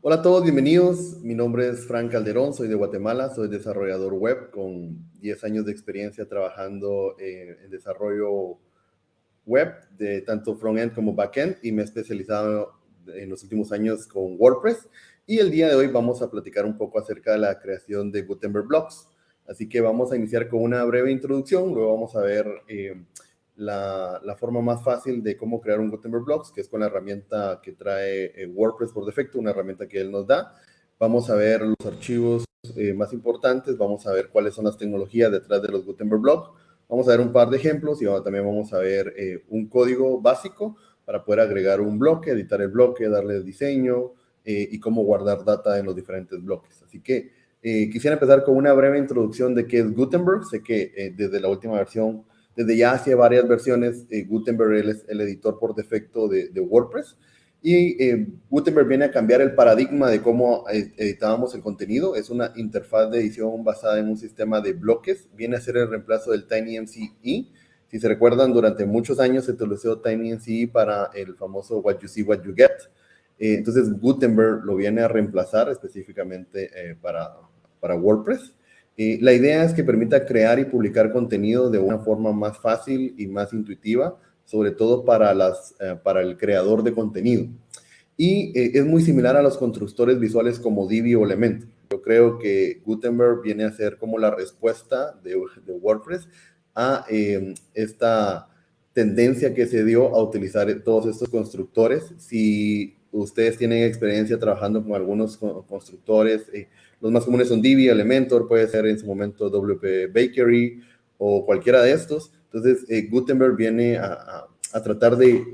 Hola a todos, bienvenidos. Mi nombre es Frank Calderón, soy de Guatemala, soy desarrollador web con 10 años de experiencia trabajando en desarrollo web de tanto front-end como back-end y me he especializado en los últimos años con WordPress. Y el día de hoy vamos a platicar un poco acerca de la creación de Gutenberg Blocks. Así que vamos a iniciar con una breve introducción, luego vamos a ver eh, la, forma más fácil de cómo crear un Gutenberg Blocks, que es con la herramienta que trae eh, WordPress por defecto, una herramienta que él nos da. Vamos a ver los archivos eh, más importantes, vamos a ver cuáles son las tecnologías detrás de los Gutenberg Blocks, vamos a ver un par de ejemplos y también vamos a ver un código básico para poder agregar un bloque, editar el bloque, darle diseño y cómo guardar data en los diferentes bloques. Así que quisiera empezar con una breve introducción de qué es Gutenberg. Sé que desde la última versión desde ya hace varias versiones, eh, Gutenberg es el editor por defecto de, WordPress. Y eh, Gutenberg viene a cambiar el paradigma de cómo eh, editábamos el contenido. Es una interfaz de edición basada en un sistema de bloques. Viene a ser el reemplazo del TinyMCE. Si se recuerdan, durante muchos años se utilizó TinyMCE para el famoso What You See, What You Get. Entonces, Gutenberg lo viene a reemplazar específicamente para, para WordPress la idea es que permita crear y publicar contenido de una forma más fácil y más intuitiva, sobre todo para, las, eh, para el creador de contenido. Y eh, es muy similar a los constructores visuales como Divi o Elementor. Yo creo que Gutenberg viene a ser como la respuesta de, WordPress a em, esta tendencia que se dio a utilizar todos estos constructores. Si ustedes tienen experiencia trabajando con algunos constructores, eh, los más comunes son Divi, Elementor, puede ser en su momento WP Bakery o cualquiera de estos. Entonces, eh, Gutenberg viene a, tratar de,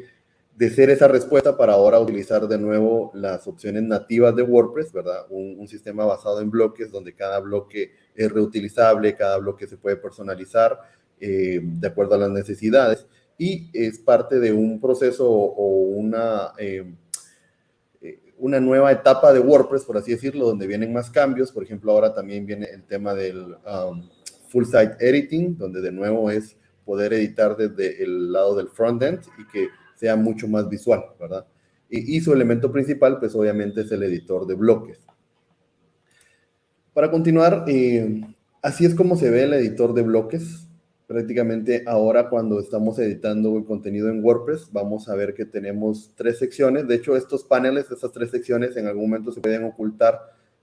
ser esa respuesta para ahora utilizar de nuevo las opciones nativas de WordPress, ¿verdad? Un, sistema basado en bloques donde cada bloque es reutilizable, cada bloque se puede personalizar eh, de acuerdo a las necesidades y es parte de un proceso o, una... Eh, una nueva etapa de WordPress, por así decirlo, donde vienen más cambios. Por ejemplo, ahora también viene el tema del um, full site editing, donde de nuevo es poder editar desde el lado del frontend y que sea mucho más visual, ¿verdad? Y, su elemento principal, pues obviamente es el editor de bloques. Para continuar, eh, así es como se ve el editor de bloques prácticamente ahora cuando estamos editando el contenido en WordPress, vamos a ver que tenemos tres secciones. De hecho, estos paneles, estas tres secciones, en algún momento se pueden ocultar.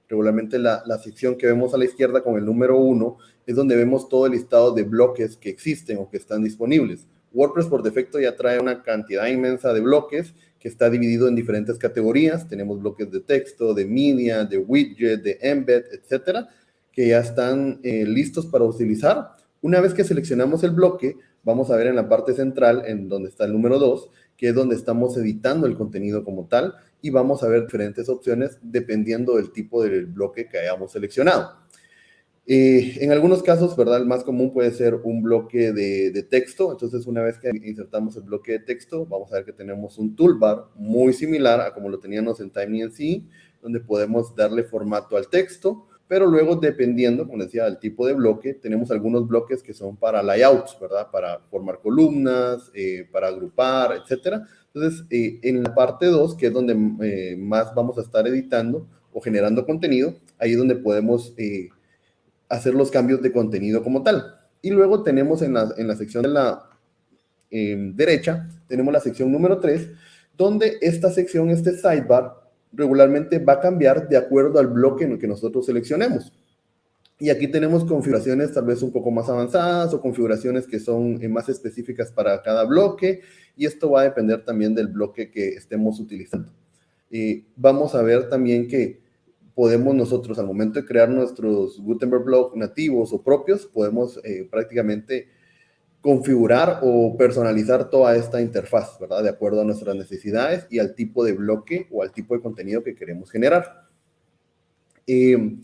Regularmente la, la sección que vemos a la izquierda con el número uno es donde vemos todo el listado de bloques que existen o que están disponibles. WordPress por defecto ya trae una cantidad inmensa de bloques que está dividido en diferentes categorías. Tenemos bloques de texto, de media, de widget, de embed, etcétera, que ya están eh, listos para utilizar una vez que seleccionamos el bloque, vamos a ver en la parte central, en donde está el número 2, que es donde estamos editando el contenido como tal, y vamos a ver diferentes opciones dependiendo del tipo del bloque que hayamos seleccionado. Eh, en algunos casos, ¿verdad? El más común puede ser un bloque de, texto. Entonces, una vez que insertamos el bloque de texto, vamos a ver que tenemos un toolbar muy similar a como lo teníamos en TinyNC, donde podemos darle formato al texto, pero luego dependiendo, como decía, del tipo de bloque, tenemos algunos bloques que son para layouts, ¿verdad? Para formar columnas, eh, para agrupar, etcétera. Entonces, eh, en la parte 2, que es donde eh, más vamos a estar editando o generando contenido, ahí es donde podemos hacer los cambios de contenido como tal. Y luego tenemos en la, en la sección de la derecha, tenemos la sección número 3, donde esta sección, este sidebar, regularmente va a cambiar de acuerdo al bloque en el que nosotros seleccionemos. Y aquí tenemos configuraciones tal vez un poco más avanzadas o configuraciones que son eh, más específicas para cada bloque y esto va a depender también del bloque que estemos utilizando. Y vamos a ver también que podemos nosotros al momento de crear nuestros Gutenberg blog nativos o propios, podemos eh, prácticamente configurar o personalizar toda esta interfaz, ¿verdad? De acuerdo a nuestras necesidades y al tipo de bloque o al tipo de contenido que queremos generar. Eh,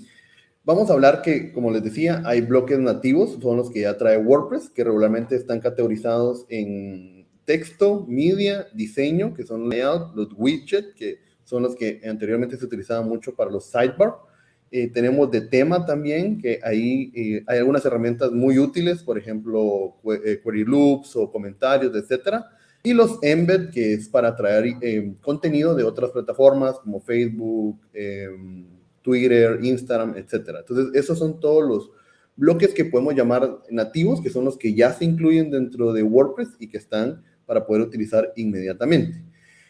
vamos a hablar que, como les decía, hay bloques nativos, son los que ya trae WordPress, que regularmente están categorizados en texto, media, diseño, que son layout, los widgets, que son los que anteriormente se utilizaban mucho para los sidebar. Eh, tenemos de tema también, que ahí eh, hay algunas herramientas muy útiles, por ejemplo, eh, query loops o comentarios, etcétera. Y los embed, que es para traer contenido de otras plataformas como Facebook, em, Twitter, Instagram, etcétera. Entonces, esos son todos los bloques que podemos llamar nativos, que son los que ya se incluyen dentro de WordPress y que están para poder utilizar inmediatamente.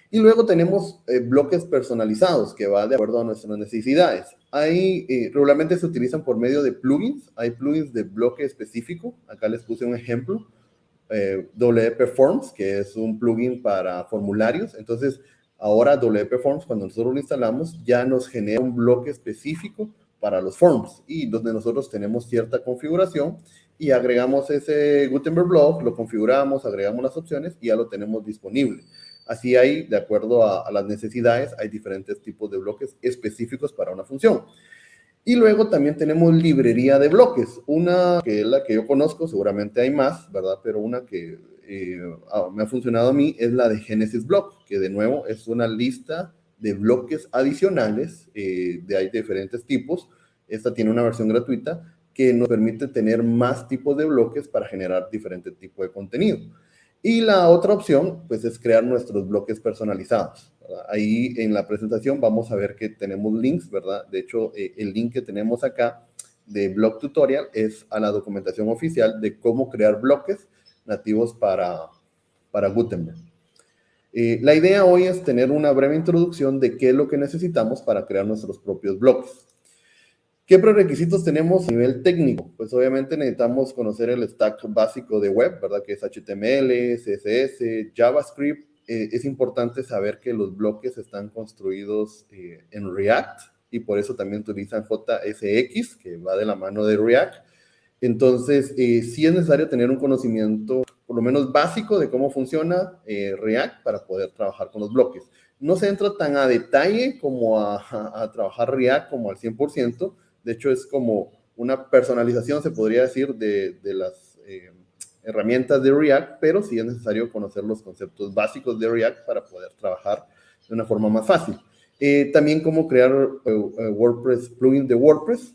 Y luego tenemos eh, bloques personalizados que va de acuerdo a nuestras necesidades. Ahí eh, regularmente se utilizan por medio de plugins. Hay plugins de bloque específico. Acá les puse un ejemplo. Eh, WP Forms, que es un plugin para formularios. Entonces, ahora WP Forms, cuando nosotros lo instalamos, ya nos genera un bloque específico para los forms y donde nosotros tenemos cierta configuración y agregamos ese Gutenberg blog, lo configuramos, agregamos las opciones y ya lo tenemos disponible. Así hay, de acuerdo a, las necesidades, hay diferentes tipos de bloques específicos para una función. Y luego también tenemos librería de bloques. Una que es la que yo conozco, seguramente hay más, ¿verdad? Pero una que eh, me ha funcionado a mí es la de Genesis Block, que de nuevo es una lista de bloques adicionales, eh, de hay diferentes tipos. Esta tiene una versión gratuita que nos permite tener más tipos de bloques para generar diferentes tipos de contenido. Y la otra opción, pues, es crear nuestros bloques personalizados. Ahí en la presentación vamos a ver que tenemos links, ¿verdad? De hecho, eh, el link que tenemos acá de blog tutorial es a la documentación oficial de cómo crear bloques nativos para, para Gutenberg. Eh, la idea hoy es tener una breve introducción de qué es lo que necesitamos para crear nuestros propios bloques. ¿Qué prerequisitos tenemos a nivel técnico? Pues obviamente necesitamos conocer el stack básico de web, ¿verdad? Que es HTML, CSS, JavaScript. Eh, es importante saber que los bloques están construidos eh, en React y por eso también utilizan JSX, que va de la mano de React. Entonces, eh, sí es necesario tener un conocimiento, por lo menos básico, de cómo funciona React para poder trabajar con los bloques. No se entra tan a detalle como a, a trabajar React como al 100%, de hecho, es como una personalización, se podría decir, de, las eh, herramientas de React, pero sí es necesario conocer los conceptos básicos de React para poder trabajar de una forma más fácil. Eh, también cómo crear eh, WordPress, plugin de WordPress,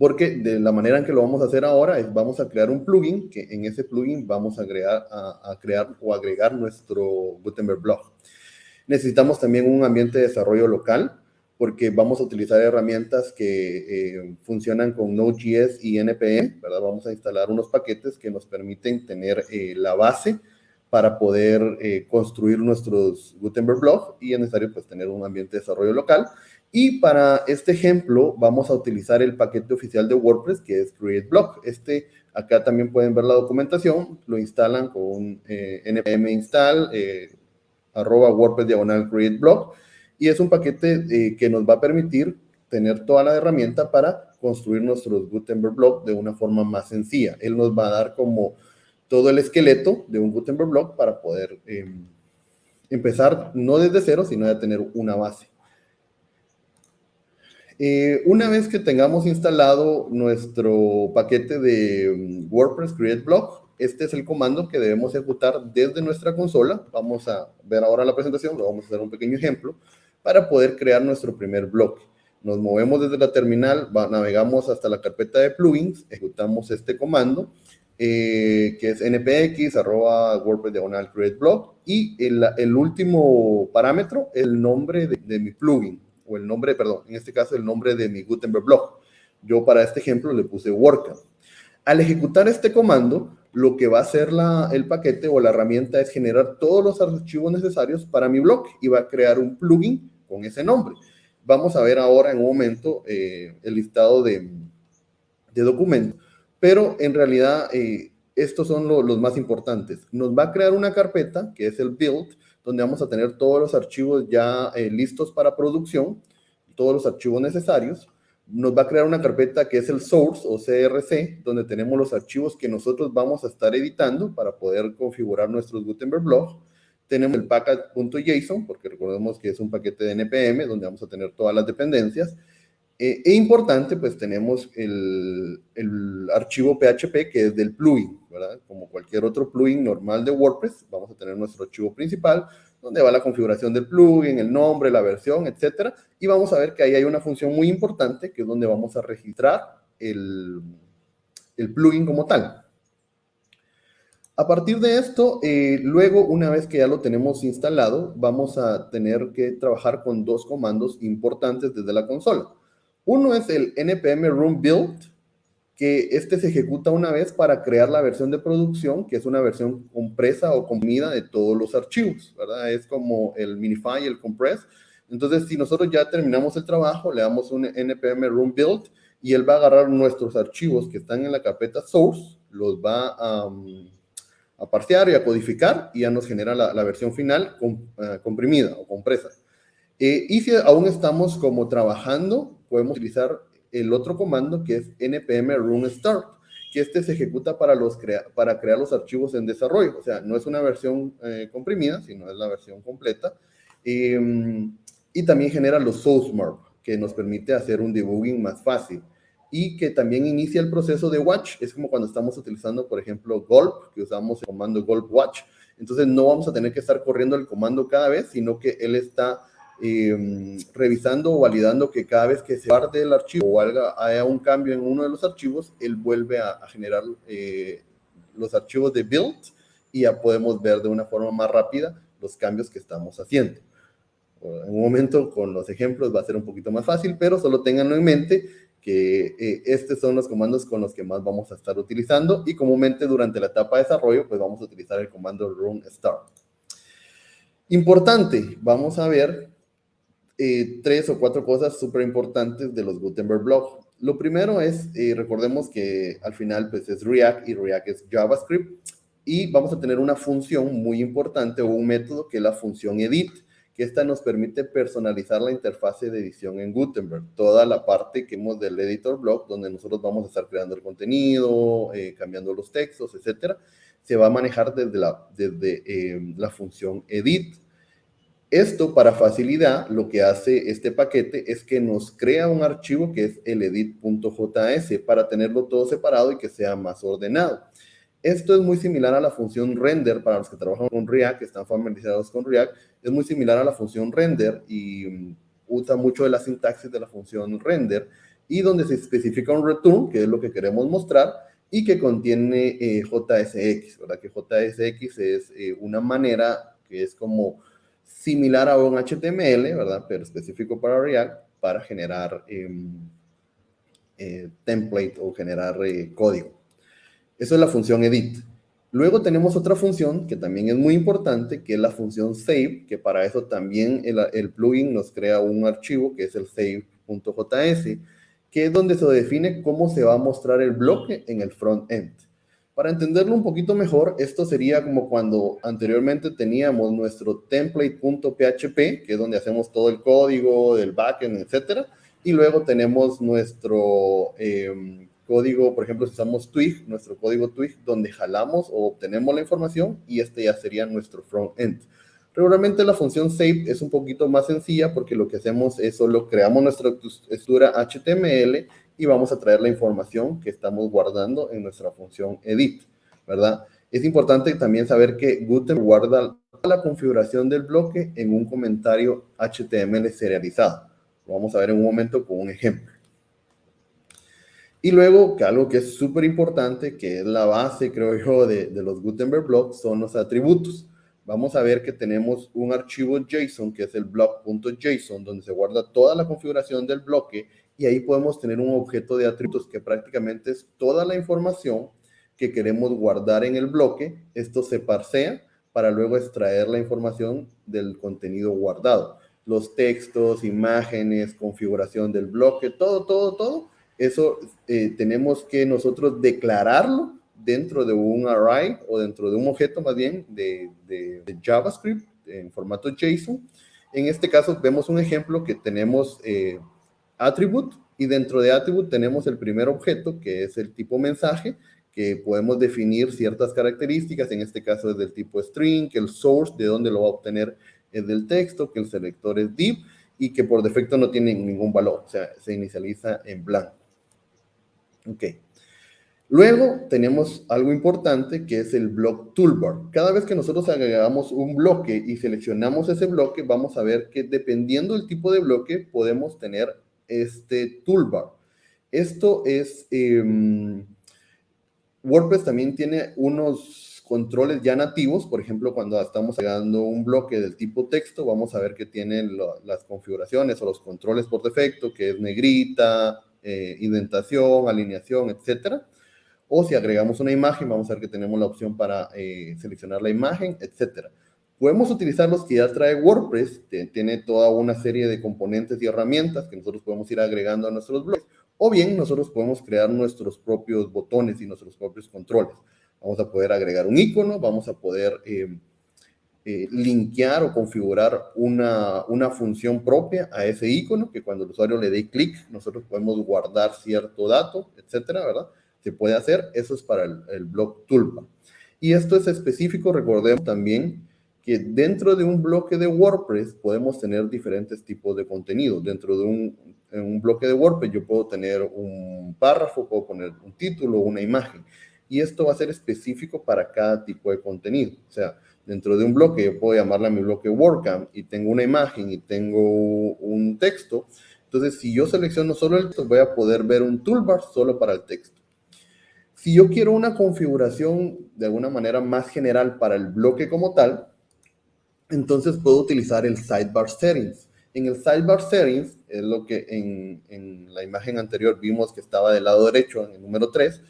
porque de la manera en que lo vamos a hacer ahora es vamos a crear un plugin, que en ese plugin vamos a, a crear o agregar nuestro Gutenberg blog. Necesitamos también un ambiente de desarrollo local, porque vamos a utilizar herramientas que eh, funcionan con Node.js y NPM, ¿verdad? Vamos a instalar unos paquetes que nos permiten tener eh, la base para poder eh, construir nuestros Gutenberg blog y es necesario pues tener un ambiente de desarrollo local. Y para este ejemplo vamos a utilizar el paquete oficial de WordPress que es Create Blog. Este, acá también pueden ver la documentación, lo instalan con npm install, arroba WordPress diagonal Create Blog y es un paquete eh, que nos va a permitir tener toda la herramienta para construir nuestros Gutenberg blog de una forma más sencilla. Él nos va a dar como todo el esqueleto de un Gutenberg blog para poder em, empezar no desde cero, sino de tener una base. Eh, una vez que tengamos instalado nuestro paquete de em, WordPress Create Blog, este es el comando que debemos ejecutar desde nuestra consola. Vamos a ver ahora la presentación, vamos a hacer un pequeño ejemplo para poder crear nuestro primer bloque. Nos movemos desde la terminal, navegamos hasta la carpeta de plugins, ejecutamos este comando, eh, que es npx, arroba WordPress diagonal create blog, y el, último parámetro, el nombre de, mi plugin, o el nombre, perdón, en este caso el nombre de mi Gutenberg blog. Yo para este ejemplo le puse WordCamp. Al ejecutar este comando, lo que va a hacer el paquete o la herramienta es generar todos los archivos necesarios para mi blog y va a crear un plugin con ese nombre. Vamos a ver ahora en un momento eh, el listado de, documentos, pero en realidad eh, estos son los más importantes. Nos va a crear una carpeta que es el build, donde vamos a tener todos los archivos ya eh, listos para producción, todos los archivos necesarios. Nos va a crear una carpeta que es el source o CRC, donde tenemos los archivos que nosotros vamos a estar editando para poder configurar nuestros Gutenberg blogs tenemos el package.json, porque recordemos que es un paquete de NPM, donde vamos a tener todas las dependencias. Eh, e importante, pues tenemos el, el, archivo PHP, que es del plugin, ¿verdad? Como cualquier otro plugin normal de WordPress, vamos a tener nuestro archivo principal, donde va la configuración del plugin, el nombre, la versión, etcétera. Y vamos a ver que ahí hay una función muy importante, que es donde vamos a registrar el, el plugin como tal. A partir de esto, eh, luego, una vez que ya lo tenemos instalado, vamos a tener que trabajar con dos comandos importantes desde la consola. Uno es el npm run build, que este se ejecuta una vez para crear la versión de producción, que es una versión compresa o comprimida de todos los archivos, ¿verdad? Es como el minify el compress. Entonces, si nosotros ya terminamos el trabajo, le damos un npm run build y él va a agarrar nuestros archivos que están en la carpeta source, los va a, a parsear y a codificar y ya nos genera la, versión final eh, comprimida o compresa. Eh, y si aún estamos como trabajando, podemos utilizar el otro comando que es npm run start, que este se ejecuta para, los para crear los archivos en desarrollo. O sea, no es una versión eh, comprimida, sino es la versión completa. Em, y también genera los source que nos permite hacer un debugging más fácil. Y que también inicia el proceso de watch. Es como cuando estamos utilizando, por ejemplo, Gulp, que usamos el comando Gulp watch. Entonces no vamos a tener que estar corriendo el comando cada vez, sino que él está Em, revisando o validando que cada vez que se guarde el archivo o haya un cambio en uno de los archivos, él vuelve a, generar eh, los archivos de build y ya podemos ver de una forma más rápida los cambios que estamos haciendo. En un momento con los ejemplos va a ser un poquito más fácil, pero solo tenganlo en mente que eh, estos son los comandos con los que más vamos a estar utilizando y comúnmente durante la etapa de desarrollo pues vamos a utilizar el comando run start. Importante, vamos a ver eh, tres o cuatro cosas súper importantes de los Gutenberg Blog. Lo primero es, eh, recordemos que al final pues es React y React es JavaScript y vamos a tener una función muy importante o un método que es la función edit, esta nos permite personalizar la interfase de edición en Gutenberg. Toda la parte que hemos del editor blog, donde nosotros vamos a estar creando el contenido, eh, cambiando los textos, etcétera, se va a manejar desde la, desde, la función edit. Esto para facilidad, lo que hace este paquete es que nos crea un archivo que es el edit.js para tenerlo todo separado y que sea más ordenado. Esto es muy similar a la función render para los que trabajan con React, que están familiarizados con React. Es muy similar a la función render y mm, usa mucho de la sintaxis de la función render y donde se especifica un return, que es lo que queremos mostrar, y que contiene eh, JSX, ¿verdad? Que JSX es eh, una manera que es como similar a un HTML, ¿verdad? Pero específico para React, para generar em, eh, template o generar código. Eso es la función edit. Luego tenemos otra función que también es muy importante, que es la función save, que para eso también el, plugin nos crea un archivo que es el save.js, que es donde se define cómo se va a mostrar el bloque en el front-end. Para entenderlo un poquito mejor, esto sería como cuando anteriormente teníamos nuestro template.php, que es donde hacemos todo el código del backend, etcétera, y luego tenemos nuestro em, código, por ejemplo, si usamos Twig, nuestro código Twig, donde jalamos o obtenemos la información y este ya sería nuestro front-end. Regularmente la función save es un poquito más sencilla porque lo que hacemos es solo creamos nuestra estructura HTML y vamos a traer la información que estamos guardando en nuestra función edit, ¿verdad? Es importante también saber que Gutenberg guarda la configuración del bloque en un comentario HTML serializado. Lo vamos a ver en un momento con un ejemplo. Y luego, que algo que es súper importante, que es la base, creo yo, de, de, los Gutenberg blocks, son los atributos. Vamos a ver que tenemos un archivo JSON, que es el block.json, donde se guarda toda la configuración del bloque y ahí podemos tener un objeto de atributos que prácticamente es toda la información que queremos guardar en el bloque. Esto se parsea para luego extraer la información del contenido guardado. Los textos, imágenes, configuración del bloque, todo, todo, todo. Eso eh, tenemos que nosotros declararlo dentro de un array o dentro de un objeto más bien de, JavaScript en formato JSON. En este caso vemos un ejemplo que tenemos eh, attribute y dentro de attribute tenemos el primer objeto que es el tipo mensaje que podemos definir ciertas características, en este caso es del tipo string, que el source de dónde lo va a obtener es del texto, que el selector es div y que por defecto no tiene ningún valor, o sea, se inicializa en blanco. Ok. Luego tenemos algo importante que es el block toolbar. Cada vez que nosotros agregamos un bloque y seleccionamos ese bloque, vamos a ver que dependiendo del tipo de bloque podemos tener este toolbar. Esto es, em, WordPress también tiene unos controles ya nativos, por ejemplo, cuando estamos agregando un bloque del tipo texto, vamos a ver que tiene las configuraciones o los controles por defecto, que es negrita, eh, indentación, alineación, etcétera. O si agregamos una imagen, vamos a ver que tenemos la opción para eh, seleccionar la imagen, etcétera. Podemos utilizar los que ya trae WordPress, tiene toda una serie de componentes y herramientas que nosotros podemos ir agregando a nuestros blogs, o bien nosotros podemos crear nuestros propios botones y nuestros propios controles. Vamos a poder agregar un icono, vamos a poder eh, eh, linkear o configurar una, una función propia a ese icono, que cuando el usuario le dé clic, nosotros podemos guardar cierto dato, etcétera, ¿verdad? se puede hacer. Eso es para el, el blog Tulpa. Y esto es específico, recordemos también que dentro de un bloque de WordPress podemos tener diferentes tipos de contenido. Dentro de un, un bloque de WordPress yo puedo tener un párrafo, puedo poner un título, una imagen. Y esto va a ser específico para cada tipo de contenido. O sea, dentro de un bloque yo puedo llamarle a mi bloque WordCamp y tengo una imagen y tengo un texto. Entonces, si yo selecciono solo el texto, voy a poder ver un toolbar solo para el texto. Si yo quiero una configuración de alguna manera más general para el bloque como tal, entonces puedo utilizar el Sidebar Settings. En el Sidebar Settings, es lo que en, la imagen anterior vimos que estaba del lado derecho, en el número 3,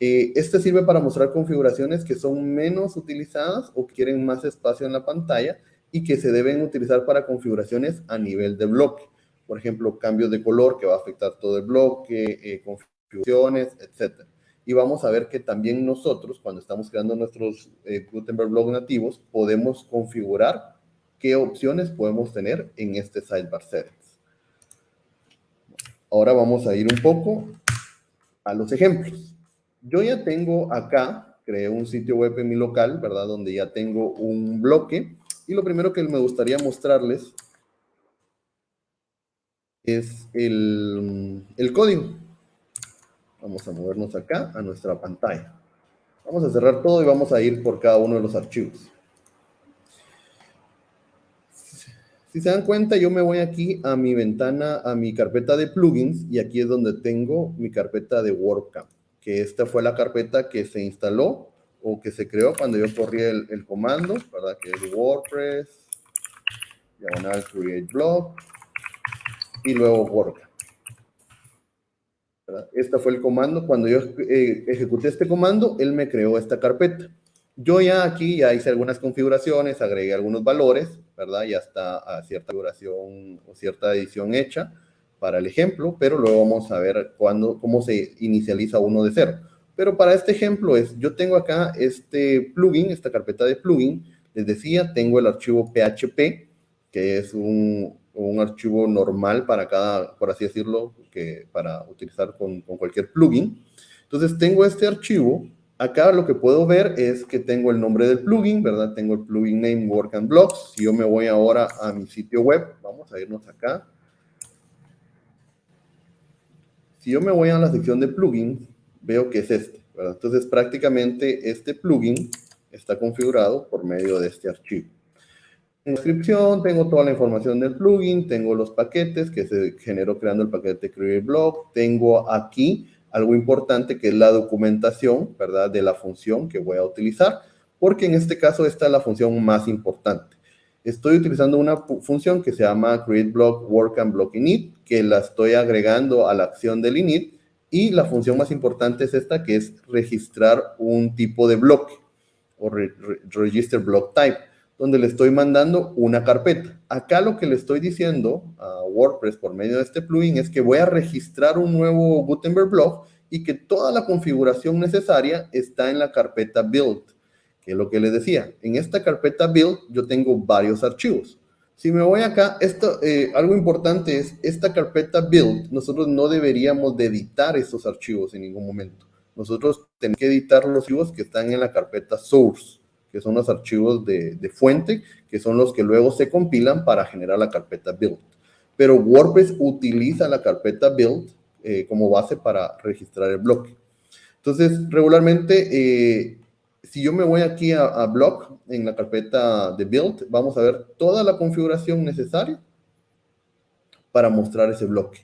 eh, este sirve para mostrar configuraciones que son menos utilizadas o quieren más espacio en la pantalla y que se deben utilizar para configuraciones a nivel de bloque. Por ejemplo, cambios de color que va a afectar todo el bloque, eh, configuraciones, etc y vamos a ver que también nosotros, cuando estamos creando nuestros eh, Gutenberg blog nativos, podemos configurar qué opciones podemos tener en este sidebar settings. Ahora vamos a ir un poco a los ejemplos. Yo ya tengo acá, creé un sitio web en mi local, ¿verdad? Donde ya tengo un bloque. Y lo primero que me gustaría mostrarles es el, el código. Vamos a movernos acá a nuestra pantalla. Vamos a cerrar todo y vamos a ir por cada uno de los archivos. Si se dan cuenta, yo me voy aquí a mi ventana, a mi carpeta de plugins, y aquí es donde tengo mi carpeta de WordCamp, que esta fue la carpeta que se instaló o que se creó cuando yo corrí el, comando, ¿verdad? Que es WordPress, diagonal create blog, y luego WordCamp. Este fue el comando. Cuando yo eh, ejecuté este comando, él me creó esta carpeta. Yo ya aquí ya hice algunas configuraciones, agregué algunos valores, ¿verdad? Ya está a cierta configuración o cierta edición hecha para el ejemplo, pero luego vamos a ver cuándo, cómo se inicializa uno de cero. Pero para este ejemplo es, yo tengo acá este plugin, esta carpeta de plugin, les decía, tengo el archivo PHP, que es un, un archivo normal para cada, por así decirlo, que para utilizar con, con, cualquier plugin. Entonces tengo este archivo. Acá lo que puedo ver es que tengo el nombre del plugin, ¿verdad? Tengo el plugin name Work and Blocks. Si yo me voy ahora a mi sitio web, vamos a irnos acá. Si yo me voy a la sección de plugins, veo que es este, ¿verdad? Entonces prácticamente este plugin está configurado por medio de este archivo descripción, tengo toda la información del plugin, tengo los paquetes que se generó creando el paquete Create Blog, tengo aquí algo importante que es la documentación, ¿verdad? De la función que voy a utilizar, porque en este caso esta es la función más importante. Estoy utilizando una función que se llama Create Block Work and Block Init, que la estoy agregando a la acción del init, y la función más importante es esta, que es registrar un tipo de bloque, o Register Block Type donde le estoy mandando una carpeta. Acá lo que le estoy diciendo a WordPress por medio de este plugin es que voy a registrar un nuevo Gutenberg blog y que toda la configuración necesaria está en la carpeta build, que es lo que les decía. En esta carpeta build yo tengo varios archivos. Si me voy acá, esto, eh, algo importante es, esta carpeta build, nosotros no deberíamos de editar esos archivos en ningún momento. Nosotros tenemos que editar los archivos que están en la carpeta source que son los archivos de, fuente, que son los que luego se compilan para generar la carpeta build. Pero WordPress utiliza la carpeta build eh, como base para registrar el bloque. Entonces, regularmente, eh, si yo me voy aquí a, blog, en la carpeta de build, vamos a ver toda la configuración necesaria para mostrar ese bloque.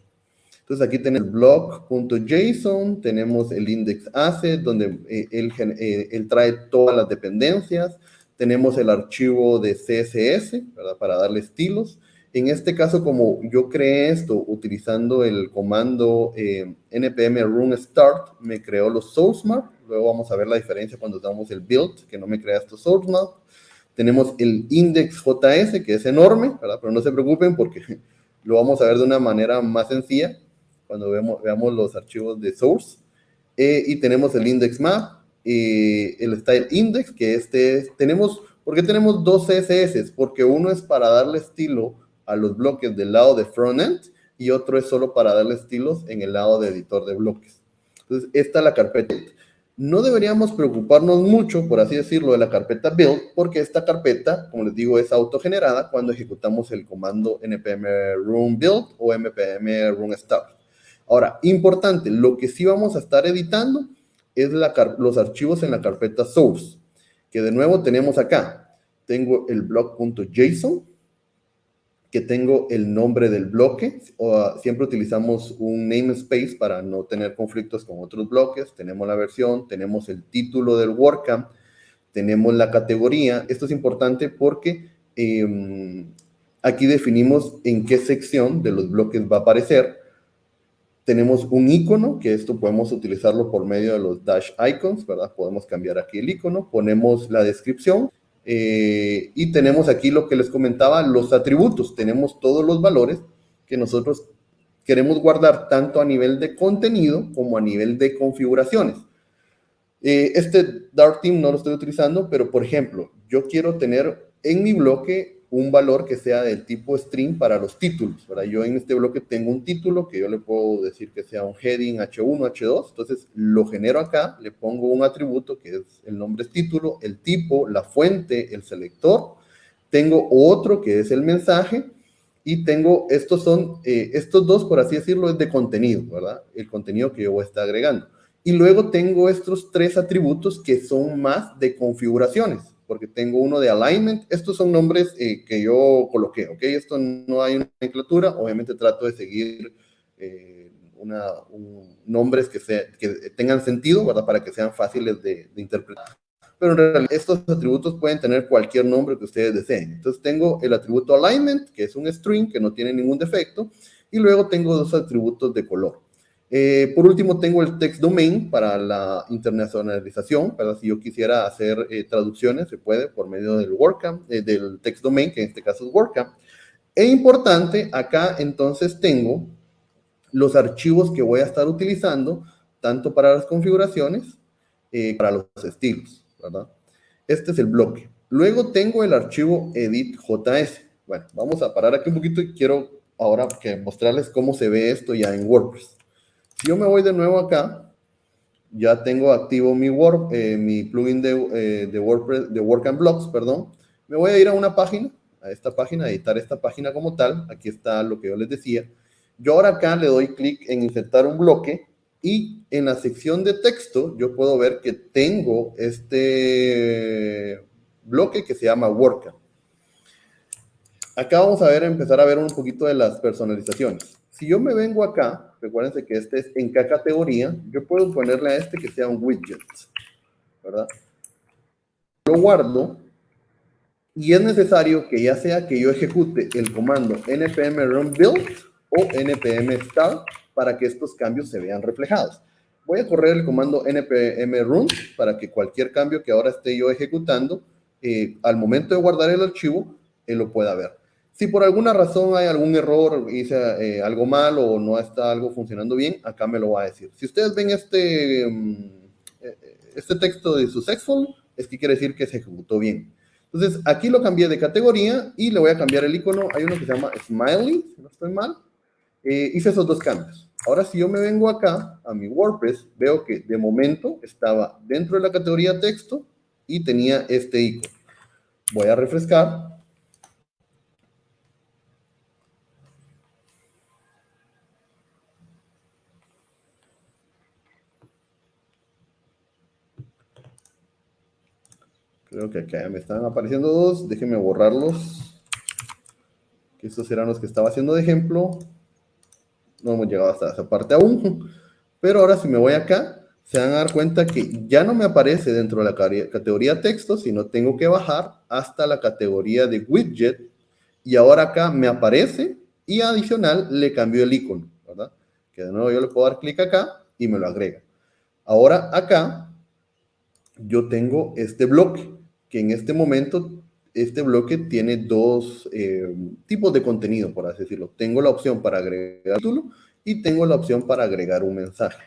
Entonces aquí tenemos blog.json, tenemos el index asset, donde eh, él, eh, él, trae todas las dependencias, tenemos el archivo de CSS, ¿verdad? Para darle estilos. En este caso, como yo creé esto utilizando el comando eh, npm run start, me creó los source map. Luego vamos a ver la diferencia cuando damos el build, que no me crea estos source map. Tenemos el index.js, que es enorme, ¿verdad? Pero no se preocupen porque lo vamos a ver de una manera más sencilla cuando veamos, veamos los archivos de source. Eh, y tenemos el index map, y el style index, que este es, tenemos, ¿por qué tenemos dos CSS? Porque uno es para darle estilo a los bloques del lado de frontend y otro es solo para darle estilos en el lado de editor de bloques. Entonces, esta es la carpeta. No deberíamos preocuparnos mucho, por así decirlo, de la carpeta build, porque esta carpeta, como les digo, es autogenerada cuando ejecutamos el comando npm run build o npm run start. Ahora, importante, lo que sí vamos a estar editando es los archivos en la carpeta source, que de nuevo tenemos acá. Tengo el blog.json, que tengo el nombre del bloque, ah, siempre utilizamos un namespace para no tener conflictos con otros bloques, tenemos la versión, tenemos el título del WordCamp, tenemos la categoría, esto es importante porque em, aquí definimos en qué sección de los bloques va a aparecer, tenemos un icono, que esto podemos utilizarlo por medio de los dash icons, ¿verdad? Podemos cambiar aquí el icono, ponemos la descripción, eh, y tenemos aquí lo que les comentaba, los atributos. Tenemos todos los valores que nosotros queremos guardar tanto a nivel de contenido como a nivel de configuraciones. Eh, este Dart Team no lo estoy utilizando, pero por ejemplo, yo quiero tener en mi bloque un valor que sea del tipo string para los títulos. ¿verdad? Yo en este bloque tengo un título que yo le puedo decir que sea un heading H1, H2. Entonces lo genero acá, le pongo un atributo que es el nombre es título, el tipo, la fuente, el selector. Tengo otro que es el mensaje y tengo, estos son, eh, estos dos, por así decirlo, es de contenido, ¿verdad? El contenido que yo voy a estar agregando. Y luego tengo estos tres atributos que son más de configuraciones porque tengo uno de alignment. Estos son nombres eh, que yo coloqué, ¿ok? Esto no hay una nomenclatura, obviamente trato de seguir eh, nombres que, que tengan sentido, ¿verdad? Para que sean fáciles de, interpretar. Pero en realidad estos atributos pueden tener cualquier nombre que ustedes deseen. Entonces tengo el atributo alignment, que es un string que no tiene ningún defecto, y luego tengo dos atributos de color. Eh, por último, tengo el text domain para la internacionalización, para si yo quisiera hacer eh, traducciones, se puede por medio del WordCamp, eh, del text domain, que en este caso es WordCamp. E importante, acá entonces tengo los archivos que voy a estar utilizando, tanto para las configuraciones, para los estilos, ¿verdad? Este es el bloque. Luego tengo el archivo edit.js. Bueno, vamos a parar aquí un poquito y quiero ahora que mostrarles cómo se ve esto ya en WordPress. Yo me voy de nuevo acá, ya tengo activo mi, Word, eh, mi plugin de, eh, de, WordPress, de Work and Blocks, perdón. Me voy a ir a una página, a esta página, a editar esta página como tal. Aquí está lo que yo les decía. Yo ahora acá le doy clic en insertar un bloque y en la sección de texto yo puedo ver que tengo este bloque que se llama WordCamp. Acá vamos a ver, empezar a ver un poquito de las personalizaciones. Si yo me vengo acá, recuérdense que este es en qué categoría, yo puedo ponerle a este que sea un widget, ¿verdad? Lo guardo y es necesario que ya sea que yo ejecute el comando npm run build o npm start para que estos cambios se vean reflejados. Voy a correr el comando npm run para que cualquier cambio que ahora esté yo ejecutando, eh, al momento de guardar el archivo, él lo pueda ver. Si por alguna razón hay algún error, hice eh, algo mal o no está algo funcionando bien, acá me lo va a decir. Si ustedes ven este, mm, eh, este texto de successful, es que quiere decir que se ejecutó bien. Entonces, aquí lo cambié de categoría y le voy a cambiar el icono. Hay uno que se llama Smiley, si no estoy mal. Eh, hice esos dos cambios. Ahora, si yo me vengo acá a mi WordPress, veo que de momento estaba dentro de la categoría texto y tenía este icono. Voy a refrescar Creo que acá me están apareciendo dos. Déjenme borrarlos. Que estos eran los que estaba haciendo de ejemplo. No hemos llegado hasta esa parte aún. Pero ahora si me voy acá, se van a dar cuenta que ya no me aparece dentro de la categoría texto, sino tengo que bajar hasta la categoría de widget. Y ahora acá me aparece y adicional le cambio el icono, ¿verdad? Que de nuevo yo le puedo dar clic acá y me lo agrega. Ahora acá yo tengo este bloque, que en este momento este bloque tiene dos eh, tipos de contenido, por así decirlo. Tengo la opción para agregar título y tengo la opción para agregar un mensaje.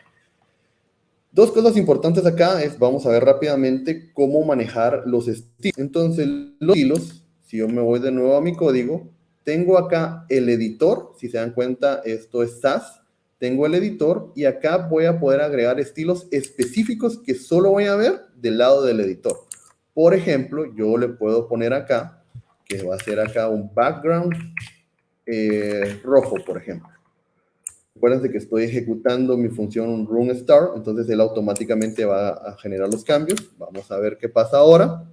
Dos cosas importantes acá es, vamos a ver rápidamente cómo manejar los estilos. Entonces, los estilos, si yo me voy de nuevo a mi código, tengo acá el editor, si se dan cuenta, esto es SAS, tengo el editor y acá voy a poder agregar estilos específicos que solo voy a ver del lado del editor. Por ejemplo, yo le puedo poner acá, que va a ser acá un background eh, rojo, por ejemplo. Acuérdense que estoy ejecutando mi función run start, entonces él automáticamente va a generar los cambios. Vamos a ver qué pasa ahora.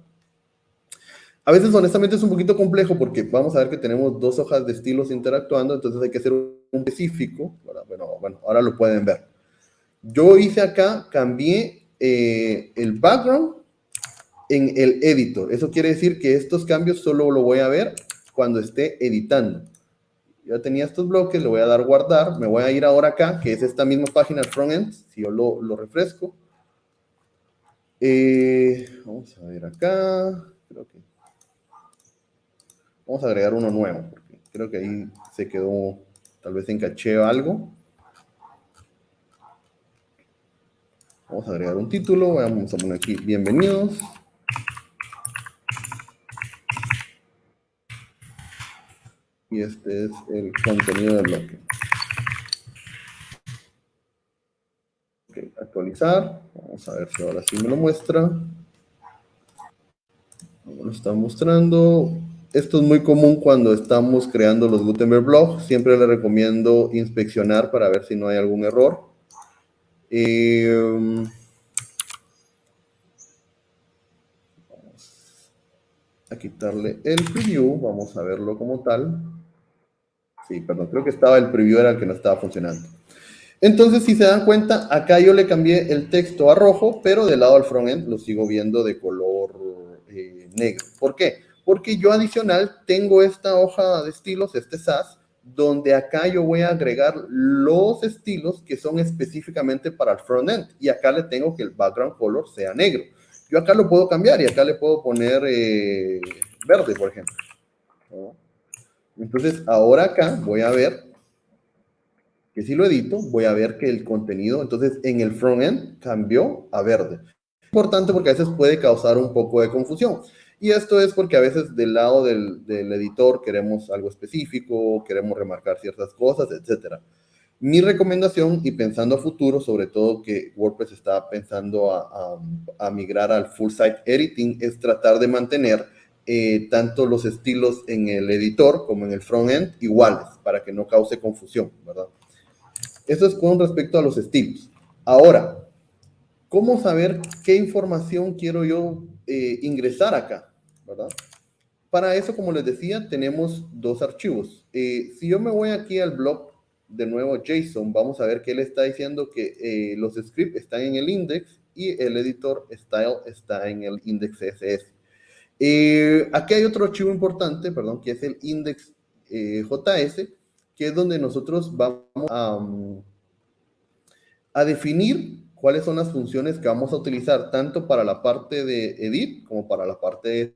A veces, honestamente, es un poquito complejo porque vamos a ver que tenemos dos hojas de estilos interactuando, entonces hay que hacer un específico. Bueno, bueno ahora lo pueden ver. Yo hice acá, cambié eh, el background en el editor. Eso quiere decir que estos cambios solo lo voy a ver cuando esté editando ya tenía estos bloques, le voy a dar guardar, me voy a ir ahora acá, que es esta misma página frontend, si yo lo, refresco. Eh, vamos a ver acá, creo que vamos a agregar uno nuevo, porque creo que ahí se quedó, tal vez en caché algo. Vamos a agregar un título, vamos a poner aquí, bienvenidos. Y este es el contenido del bloque. actualizar. Vamos a ver si ahora sí me lo muestra. Me lo está mostrando. Esto es muy común cuando estamos creando los Gutenberg blogs. Siempre le recomiendo inspeccionar para ver si no hay algún error. vamos a quitarle el preview. Vamos a verlo como tal. Sí, perdón, creo que estaba el preview era el que no estaba funcionando. Entonces, si se dan cuenta, acá yo le cambié el texto a rojo, pero del lado del frontend lo sigo viendo de color eh, negro. ¿Por qué? Porque yo adicional tengo esta hoja de estilos, este SAS, donde acá yo voy a agregar los estilos que son específicamente para el frontend. Y acá le tengo que el background color sea negro. Yo acá lo puedo cambiar y acá le puedo poner eh, verde, por ejemplo. Entonces, ahora acá voy a ver que si lo edito, voy a ver que el contenido, entonces en el frontend cambió a verde. Importante porque a veces puede causar un poco de confusión. Y esto es porque a veces del lado del, editor queremos algo específico, queremos remarcar ciertas cosas, etc. Mi recomendación, y pensando a futuro, sobre todo que WordPress está pensando a migrar al full site editing, es tratar de mantener eh, tanto los estilos en el editor como en el frontend iguales, para que no cause confusión, ¿verdad? Eso es con respecto a los estilos. Ahora, ¿cómo saber qué información quiero yo eh, ingresar acá, verdad? Para eso, como les decía, tenemos dos archivos. Eh, si yo me voy aquí al blog, de nuevo JSON, vamos a ver que él está diciendo que los scripts están en el index y el editor style está en el index CSS. Eh, aquí hay otro archivo importante, perdón, que es el index eh, que es donde nosotros vamos a, a, definir cuáles son las funciones que vamos a utilizar, tanto para la parte de edit como para la parte de...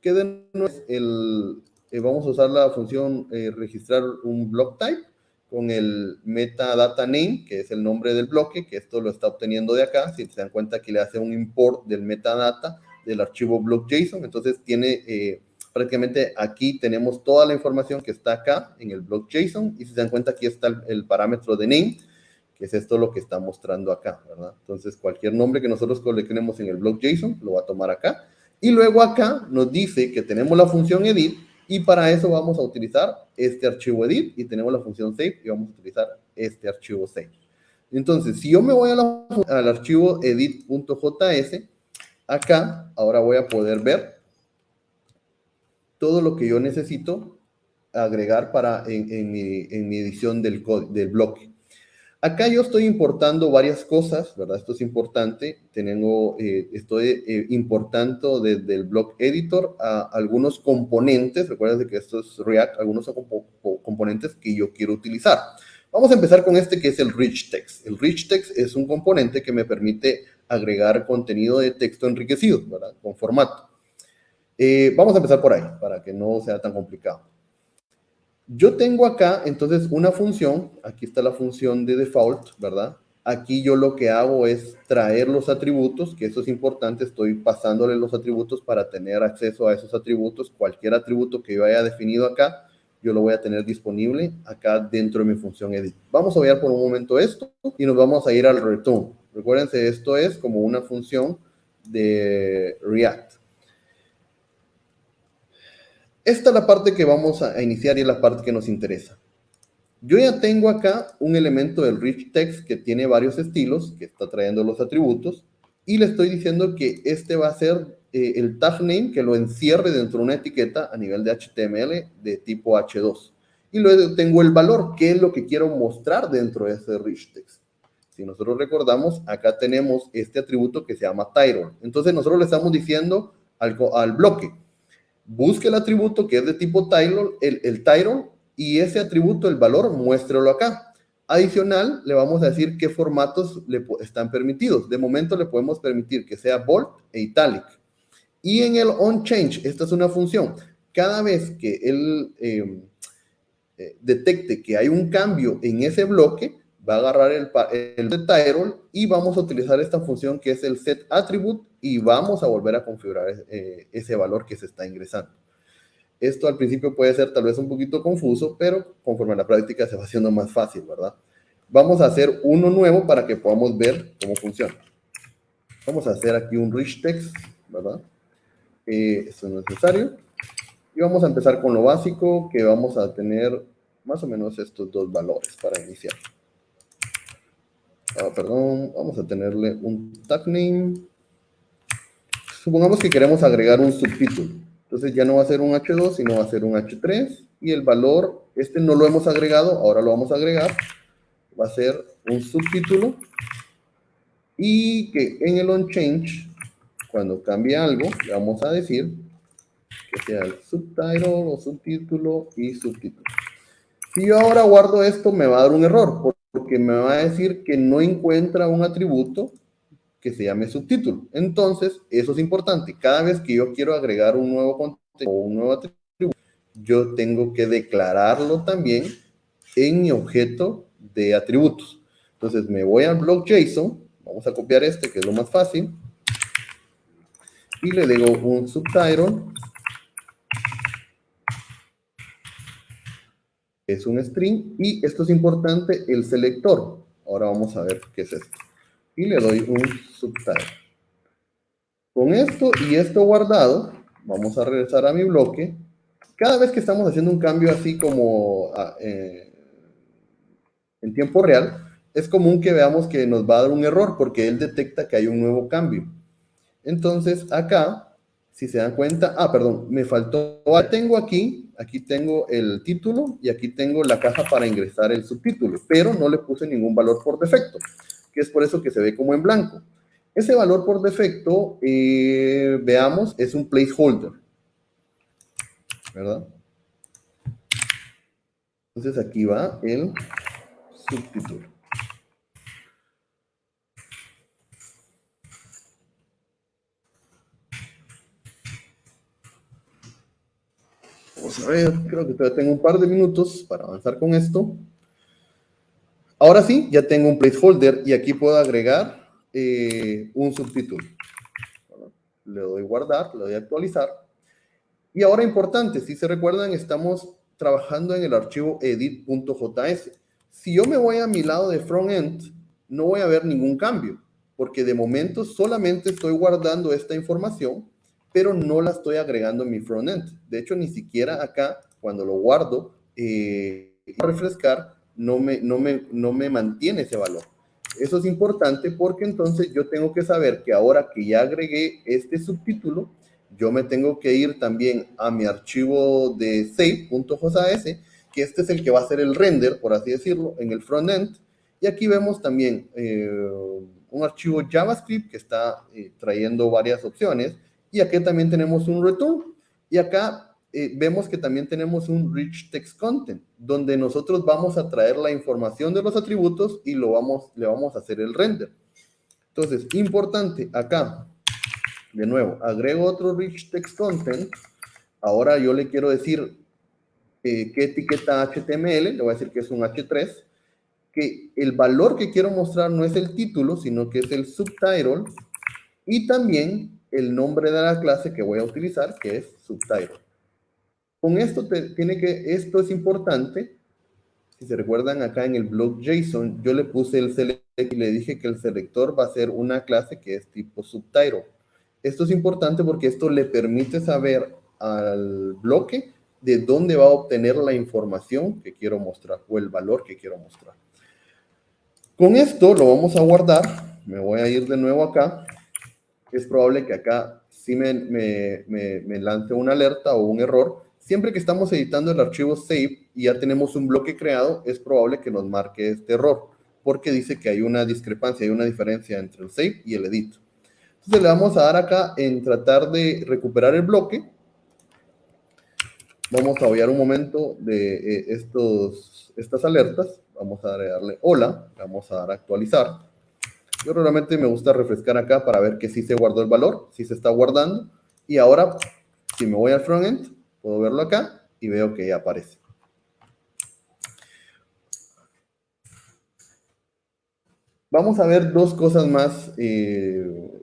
Que de el, eh, vamos a usar la función registrar un block type con el metadata name, que es el nombre del bloque, que esto lo está obteniendo de acá. Si se dan cuenta que le hace un import del metadata del archivo block.json. Entonces tiene eh, prácticamente aquí tenemos toda la información que está acá en el block.json y si se dan cuenta aquí está el, parámetro de name, que es esto lo que está mostrando acá. Entonces cualquier nombre que nosotros coloquemos en el block.json lo va a tomar acá. Y luego acá nos dice que tenemos la función edit y para eso vamos a utilizar este archivo edit y tenemos la función save y vamos a utilizar este archivo save. Entonces, si yo me voy al archivo edit.js, acá ahora voy a poder ver todo lo que yo necesito agregar para en, mi, edición del, del bloque. Acá yo estoy importando varias cosas, ¿verdad? Esto es importante. Tengo, eh, estoy eh, importando desde el block editor algunos componentes. Recuerden que esto es React, algunos componentes que yo quiero utilizar. Vamos a empezar con este que es el rich text. El rich text es un componente que me permite agregar contenido de texto enriquecido, ¿verdad? Con formato. Eh, vamos a empezar por ahí, para que no sea tan complicado. Yo tengo acá, entonces, una función. Aquí está la función de default, ¿verdad? Aquí yo lo que hago es traer los atributos, que eso es importante. Estoy pasándole los atributos para tener acceso a esos atributos. Cualquier atributo que yo haya definido acá, yo lo voy a tener disponible acá dentro de mi función edit. Vamos a ver por un momento esto y nos vamos a ir al return. Recuérdense, esto es como una función de React. Esta es la parte que vamos a iniciar y es la parte que nos interesa. Yo ya tengo acá un elemento del rich text que tiene varios estilos, que está trayendo los atributos, y le estoy diciendo que este va a ser eh, el tag name que lo encierre dentro de una etiqueta a nivel de HTML de tipo H2. Y luego tengo el valor, que es lo que quiero mostrar dentro de ese rich text. Si nosotros recordamos, acá tenemos este atributo que se llama title. Entonces nosotros le estamos diciendo al, al bloque, busque el atributo que es de tipo title, el, el title, y ese atributo, el valor, muéstrelo acá. Adicional, le vamos a decir qué formatos le están permitidos. De momento le podemos permitir que sea bold e italic. Y en el onChange, esta es una función. Cada vez que él em, eh, detecte que hay un cambio en ese bloque, va a agarrar el, el y vamos a utilizar esta función que es el set attribute y vamos a volver a configurar eh, ese valor que se está ingresando. Esto al principio puede ser tal vez un poquito confuso, pero conforme a la práctica se va haciendo más fácil, ¿verdad? Vamos a hacer uno nuevo para que podamos ver cómo funciona. Vamos a hacer aquí un rich text, ¿verdad? Eh, esto es necesario. Y vamos a empezar con lo básico, que vamos a tener más o menos estos dos valores para iniciar. Ah, perdón, vamos a tenerle un tag name. Supongamos que queremos agregar un subtítulo. Entonces ya no va a ser un H2, sino va a ser un H3. Y el valor, este no lo hemos agregado, ahora lo vamos a agregar. Va a ser un subtítulo. Y que en el onChange, cuando cambie algo, le vamos a decir que sea el subtitle o subtítulo y subtítulo. Si yo ahora guardo esto, me va a dar un error, porque me va a decir que no encuentra un atributo que se llame subtítulo. Entonces, eso es importante. Cada vez que yo quiero agregar un nuevo contenido o un nuevo atributo, yo tengo que declararlo también en mi objeto de atributos. Entonces, me voy al block JSON, vamos a copiar este, que es lo más fácil, y le digo un subtitle es un string y esto es importante, el selector. Ahora vamos a ver qué es esto. Y le doy un subtitle. Con esto y esto guardado, vamos a regresar a mi bloque. Cada vez que estamos haciendo un cambio así como ah, eh, en tiempo real, es común que veamos que nos va a dar un error porque él detecta que hay un nuevo cambio. Entonces, acá, si se dan cuenta, ah, perdón, me faltó, tengo aquí aquí tengo el título y aquí tengo la caja para ingresar el subtítulo, pero no le puse ningún valor por defecto, que es por eso que se ve como en blanco. Ese valor por defecto, eh, veamos, es un placeholder, ¿verdad? Entonces aquí va el subtítulo. Vamos a ver, creo que todavía tengo un par de minutos para avanzar con esto. Ahora sí, ya tengo un placeholder y aquí puedo agregar eh, un subtítulo. le doy guardar, le doy actualizar. Y ahora importante, si se recuerdan, estamos trabajando en el archivo edit.js. Si yo me voy a mi lado de frontend, no voy a ver ningún cambio, porque de momento solamente estoy guardando esta información pero no la estoy agregando en mi frontend. De hecho, ni siquiera acá, cuando lo guardo, eh, refrescar, no me, no, me, no me mantiene ese valor. Eso es importante porque entonces yo tengo que saber que ahora que ya agregué este subtítulo, yo me tengo que ir también a mi archivo de save.js, que este es el que va a hacer el render, por así decirlo, en el frontend. Y aquí vemos también eh, un archivo JavaScript que está eh, trayendo varias opciones. Y aquí también tenemos un return. Y acá eh, vemos que también tenemos un rich text content, donde nosotros vamos a traer la información de los atributos y lo vamos, le vamos a hacer el render. Entonces, importante, acá, de nuevo, agrego otro rich text content. Ahora yo le quiero decir eh, qué etiqueta HTML, le voy a decir que es un H3, que el valor que quiero mostrar no es el título, sino que es el subtitle, y también el nombre de la clase que voy a utilizar, que es subtitle. Con esto tiene que, esto es importante. Si se recuerdan acá en el blog JSON, yo le puse el select y le dije que el selector va a ser una clase que es tipo subtitle. Esto es importante porque esto le permite saber al bloque de dónde va a obtener la información que quiero mostrar o el valor que quiero mostrar. Con esto lo vamos a guardar. Me voy a ir de nuevo acá. Es probable que acá sí me, lance una alerta o un error, Siempre que estamos editando el archivo save y ya tenemos un bloque creado, es probable que nos marque este error, porque dice que hay una discrepancia, hay una diferencia entre el save y el edit. Entonces le vamos a dar acá en tratar de recuperar el bloque. Vamos a obviar un momento de eh, estos, estas alertas. Vamos a darle hola, vamos a dar actualizar. Yo realmente me gusta refrescar acá para ver que sí se guardó el valor, sí se está guardando. Y ahora, si me voy al frontend, Puedo verlo acá y veo que ya aparece. Vamos a ver dos cosas más eh,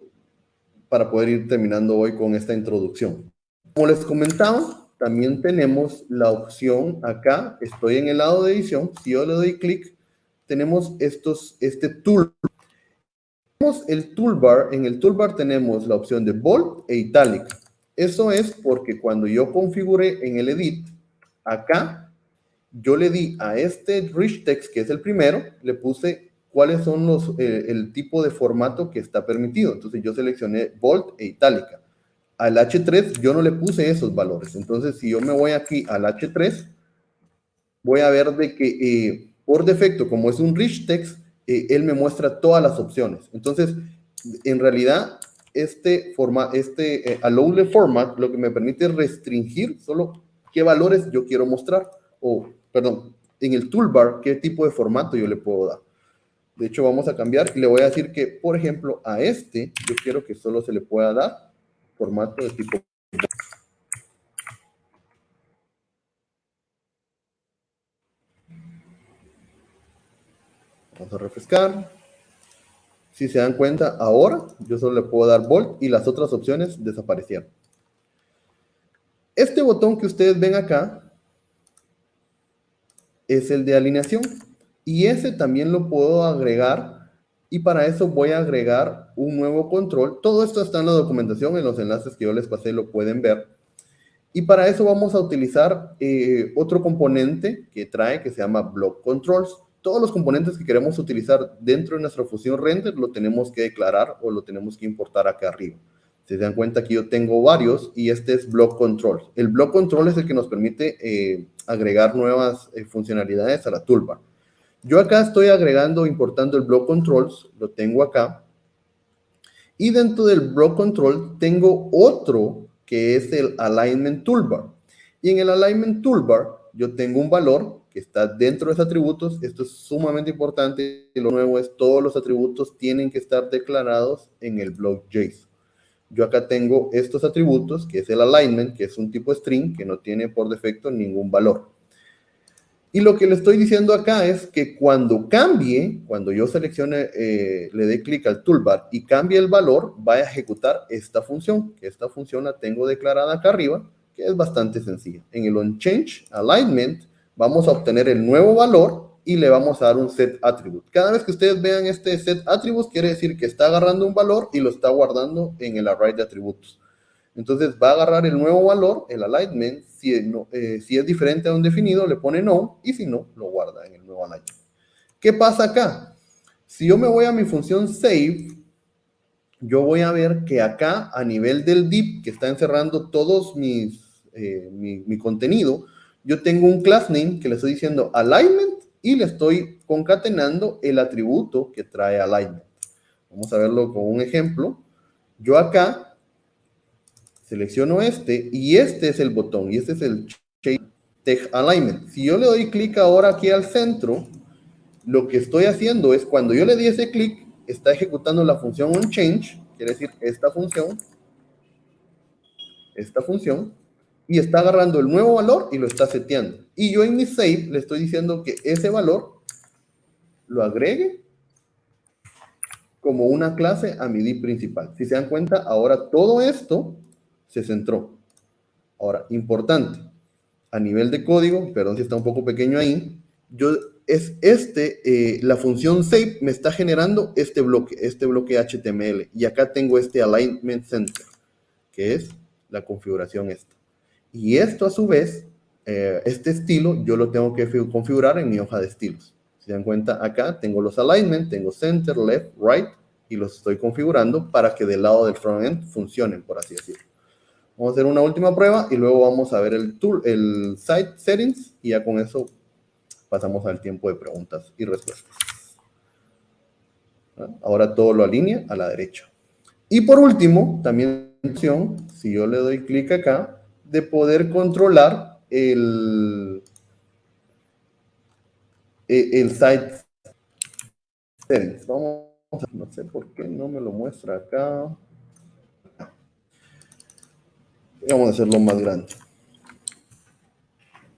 para poder ir terminando hoy con esta introducción. Como les comentaba, también tenemos la opción acá, estoy en el lado de edición, si yo le doy clic, tenemos estos, este tool. El toolbar, en el toolbar tenemos la opción de bold e italic. Eso es porque cuando yo configuré en el edit, acá, yo le di a este rich text, que es el primero, le puse cuáles son los, eh, el tipo de formato que está permitido. Entonces yo seleccioné bold e itálica. Al H3 yo no le puse esos valores. Entonces si yo me voy aquí al H3, voy a ver de que eh, por defecto, como es un rich text, él me muestra todas las opciones. Entonces, en realidad, este, forma, este eh, format lo que me permite restringir solo qué valores yo quiero mostrar, o, perdón, en el toolbar, qué tipo de formato yo le puedo dar. De hecho, vamos a cambiar y le voy a decir que, por ejemplo, a este, yo quiero que solo se le pueda dar formato de tipo... Vamos a refrescar. Si se dan cuenta, ahora yo solo le puedo dar Bold y las otras opciones desaparecieron. Este botón que ustedes ven acá es el de alineación. Y ese también lo puedo agregar y para eso voy a agregar un nuevo control. Todo esto está en la documentación, en los enlaces que yo les pasé lo pueden ver. Y para eso vamos a utilizar eh, otro componente que trae que se llama Block Controls todos los componentes que queremos utilizar dentro de nuestra función render lo tenemos que declarar o lo tenemos que importar acá arriba. Se dan cuenta que yo tengo varios y este es block control. El block control es el que nos permite eh, agregar nuevas eh, funcionalidades a la toolbar. Yo acá estoy agregando, importando el block controls, lo tengo acá. Y dentro del block control tengo otro que es el alignment toolbar. Y en el alignment toolbar yo tengo un valor está dentro de los atributos. Esto es sumamente importante. Lo nuevo es todos los atributos tienen que estar declarados en el block JSON. Yo acá tengo estos atributos, que es el alignment, que es un tipo string que no tiene por defecto ningún valor. Y lo que le estoy diciendo acá es que cuando cambie, cuando yo seleccione, eh, le dé clic al toolbar y cambie el valor, va a ejecutar esta función, esta función la tengo declarada acá arriba, que es bastante sencilla. En el onChange alignment, vamos a obtener el nuevo valor y le vamos a dar un set attribute. Cada vez que ustedes vean este set attributes, quiere decir que está agarrando un valor y lo está guardando en el array de atributos. Entonces va a agarrar el nuevo valor, el alignment, si, eh, es diferente a un definido, le pone no, y si no, lo guarda en el nuevo alignment. ¿Qué pasa acá? Si yo me voy a mi función save, yo voy a ver que acá a nivel del div que está encerrando todos mis, eh, mi, contenido, yo tengo un class name que le estoy diciendo alignment y le estoy concatenando el atributo que trae alignment. Vamos a verlo con un ejemplo. Yo acá selecciono este y este es el botón y este es el Tech Alignment. Si yo le doy clic ahora aquí al centro, lo que estoy haciendo es cuando yo le di ese clic, está ejecutando la función onChange, quiere decir esta función, esta función, y está agarrando el nuevo valor y lo está seteando. Y yo en mi save le estoy diciendo que ese valor lo agregue como una clase a mi div principal. Si se dan cuenta, ahora todo esto se centró. Ahora, importante, a nivel de código, perdón si está un poco pequeño ahí, yo es este, eh, la función save me está generando este bloque, este bloque HTML. Y acá tengo este alignment center, que es la configuración esta. Y esto a su vez, eh, este estilo, yo lo tengo que configurar en mi hoja de estilos. Si se dan cuenta, acá tengo los alignment, tengo center, left, right, y los estoy configurando para que del lado del frontend funcionen, por así decirlo. Vamos a hacer una última prueba y luego vamos a ver el tool, el site settings y ya con eso pasamos al tiempo de preguntas y respuestas. Ahora todo lo alinea a la derecha. Y por último, también si yo le doy clic acá, de poder controlar el, e, el site settings. Vamos a, no sé por qué no me lo muestra acá. Vamos a hacerlo más grande.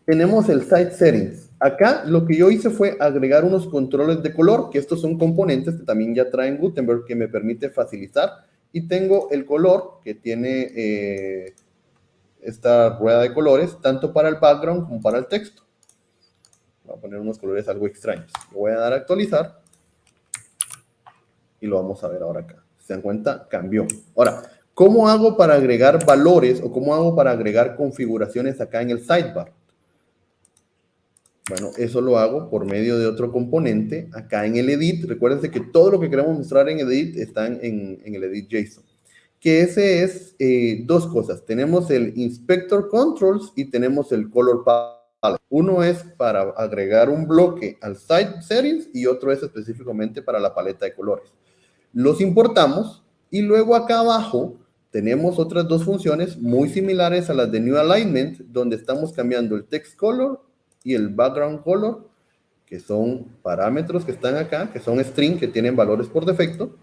Tenemos el site settings. Acá lo que yo hice fue agregar unos controles de color, que estos son componentes que también ya traen Gutenberg, que me permite facilitar. Y tengo el color que tiene eh, esta rueda de colores, tanto para el background como para el texto. Voy a poner unos colores algo extraños. Lo voy a dar actualizar. Y lo vamos a ver ahora acá. Se dan cuenta, cambió. Ahora, ¿cómo hago para agregar valores o cómo hago para agregar configuraciones acá en el sidebar? Bueno, eso lo hago por medio de otro componente acá en el edit. Recuérdense que todo lo que queremos mostrar en edit está en, el edit JSON. Que ese es eh, dos cosas. Tenemos el inspector controls y tenemos el color palette. Uno es para agregar un bloque al site settings y otro es específicamente para la paleta de colores. Los importamos y luego acá abajo tenemos otras dos funciones muy similares a las de New Alignment, donde estamos cambiando el text color y el background color, que son parámetros que están acá, que son string, que tienen valores por defecto.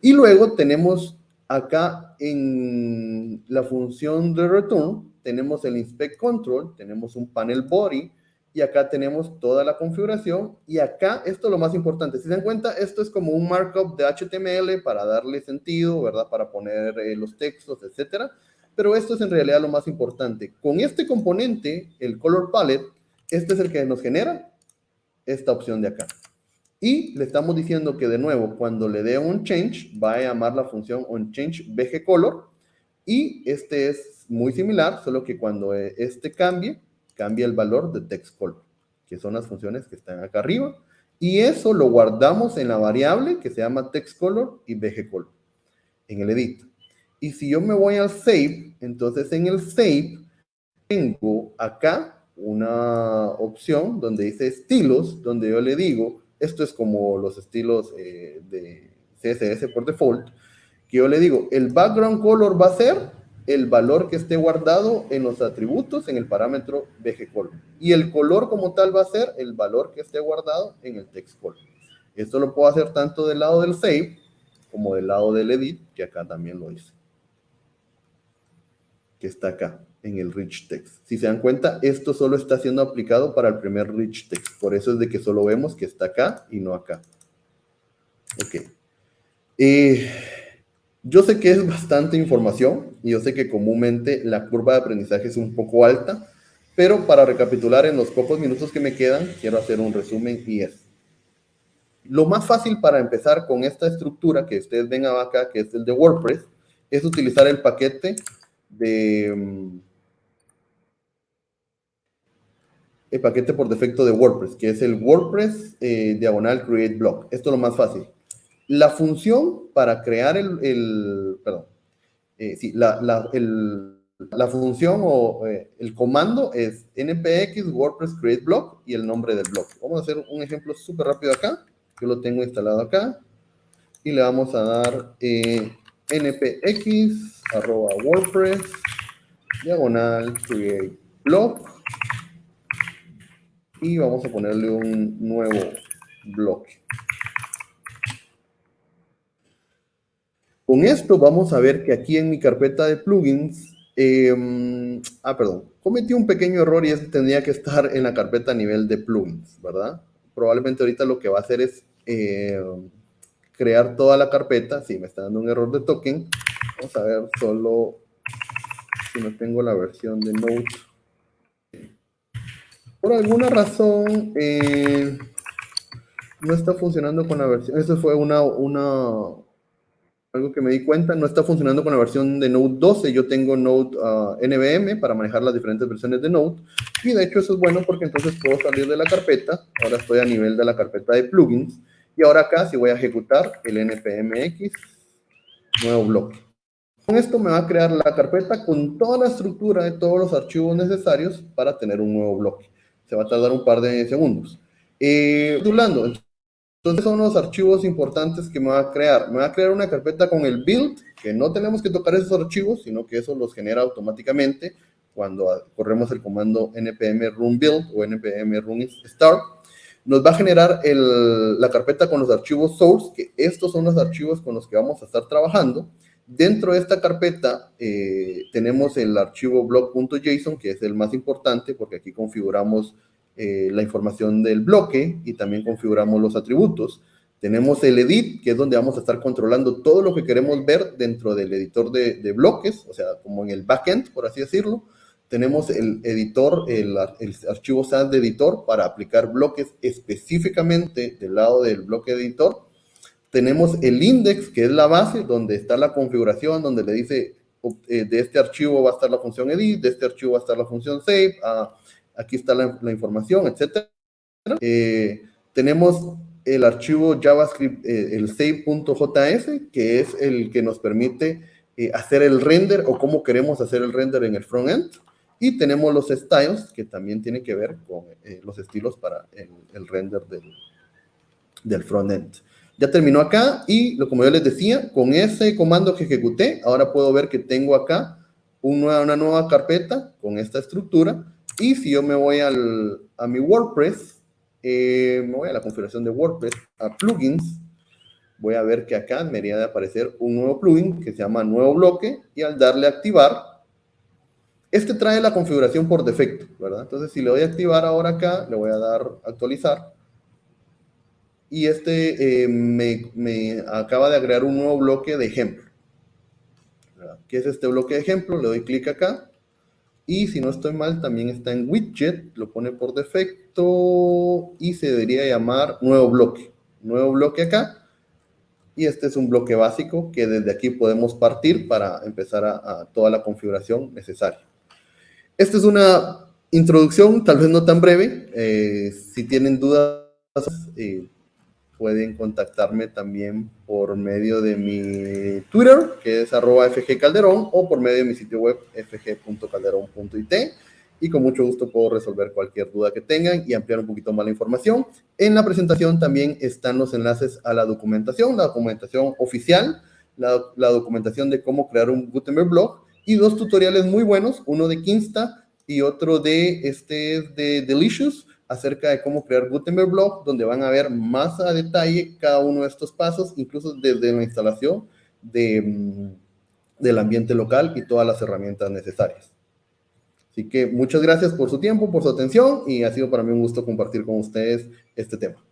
Y luego tenemos acá en la función de return, tenemos el inspect control, tenemos un panel body, y acá tenemos toda la configuración, y acá, esto es lo más importante, si se dan cuenta, esto es como un markup de HTML para darle sentido, ¿verdad? Para poner eh, los textos, etcétera, pero esto es en realidad lo más importante. Con este componente, el color palette, este es el que nos genera esta opción de acá. Y le estamos diciendo que de nuevo, cuando le dé un change, va a llamar la función onChange color Y este es muy similar, solo que cuando este cambie, cambia el valor de textColor, que son las funciones que están acá arriba. Y eso lo guardamos en la variable que se llama textColor y color en el edit. Y si yo me voy al save, entonces en el save tengo acá una opción donde dice estilos, donde yo le digo, esto es como los estilos eh, de CSS por default, que yo le digo, el background color va a ser el valor que esté guardado en los atributos en el parámetro BGColor. Y el color como tal va a ser el valor que esté guardado en el text color. Esto lo puedo hacer tanto del lado del save como del lado del edit, que acá también lo hice. Que está acá en el rich text. Si se dan cuenta, esto solo está siendo aplicado para el primer rich text. Por eso es de que solo vemos que está acá y no acá. Ok. Eh, yo sé que es bastante información y yo sé que comúnmente la curva de aprendizaje es un poco alta, pero para recapitular en los pocos minutos que me quedan, quiero hacer un resumen y es. Lo más fácil para empezar con esta estructura que ustedes ven acá, que es el de WordPress, es utilizar el paquete de el paquete por defecto de WordPress, que es el WordPress eh, diagonal create block. Esto es lo más fácil. La función para crear el, perdón, eh, sí, la, la, la, función o eh, el comando es npx WordPress create block y el nombre del blog. Vamos a hacer un ejemplo súper rápido acá. Yo lo tengo instalado acá y le vamos a dar npx arroba WordPress diagonal create block y vamos a ponerle un nuevo bloque. Con esto vamos a ver que aquí en mi carpeta de plugins, em, ah, perdón, cometí un pequeño error y este tendría que estar en la carpeta a nivel de plugins, ¿verdad? Probablemente ahorita lo que va a hacer es em, crear toda la carpeta. Sí, me está dando un error de token. Vamos a ver solo si no tengo la versión de Node por alguna razón eh, no está funcionando con la versión. Esto fue una, algo que me di cuenta. No está funcionando con la versión de Node 12. Yo tengo Node ah, NVM para manejar las diferentes versiones de Node. Y de hecho eso es bueno porque entonces puedo salir de la carpeta. Ahora estoy a nivel de la carpeta de plugins. Y ahora acá si voy a ejecutar el npmx, nuevo bloque. Con esto me va a crear la carpeta con toda la estructura de todos los archivos necesarios para tener un nuevo bloque se va a tardar un par de segundos. Eh, entonces son los archivos importantes que me va a crear. Me va a crear una carpeta con el build, que no tenemos que tocar esos archivos, sino que eso los genera automáticamente cuando corremos el comando npm run build o npm run start. Nos va a generar la carpeta con los archivos source, que estos son los archivos con los que vamos a estar trabajando. Dentro de esta carpeta eh, tenemos el archivo blog.json, que es el más importante porque aquí configuramos eh, la información del bloque y también configuramos los atributos. Tenemos el edit, que es donde vamos a estar controlando todo lo que queremos ver dentro del editor de, bloques, o sea, como en el backend, por así decirlo. Tenemos el editor, el, el archivo SAS de editor para aplicar bloques específicamente del lado del bloque editor tenemos el index, que es la base, donde está la configuración, donde le dice, eh, de este archivo va a estar la función edit, de este archivo va a estar la función save, ah, aquí está la, información, etc. Eh, tenemos el archivo JavaScript, eh, el save.js, que es el que nos permite hacer el render o cómo queremos hacer el render en el frontend. Y tenemos los styles, que también tiene que ver con los estilos para el, render del, del frontend. Ya terminó acá y como yo les decía, con ese comando que ejecuté, ahora puedo ver que tengo acá una nueva carpeta con esta estructura. Y si yo me voy al, a mi WordPress, eh, me voy a la configuración de WordPress, a plugins, voy a ver que acá me debería de aparecer un nuevo plugin que se llama nuevo bloque y al darle activar, este trae la configuración por defecto, ¿verdad? Entonces si le doy a activar ahora acá, le voy a dar actualizar y este eh, me, acaba de agregar un nuevo bloque de ejemplo. ¿Qué es este bloque de ejemplo? Le doy clic acá. Y si no estoy mal, también está en widget, lo pone por defecto y se debería llamar nuevo bloque. Nuevo bloque acá. Y este es un bloque básico que desde aquí podemos partir para empezar a, toda la configuración necesaria. Esta es una introducción, tal vez no tan breve. Eh, si tienen dudas, eh, pueden contactarme también por medio de mi Twitter, que es arroba fgcalderón, o por medio de mi sitio web fg.calderón.it. Y con mucho gusto puedo resolver cualquier duda que tengan y ampliar un poquito más la información. En la presentación también están los enlaces a la documentación, la documentación oficial, la, documentación de cómo crear un Gutenberg blog y dos tutoriales muy buenos, uno de Kinsta y otro de, este, de Delicious, acerca de cómo crear Gutenberg Blog, donde van a ver más a detalle cada uno de estos pasos, incluso desde la instalación de, mm, del ambiente local y todas las herramientas necesarias. Así que muchas gracias por su tiempo, por su atención y ha sido para mí un gusto compartir con ustedes este tema.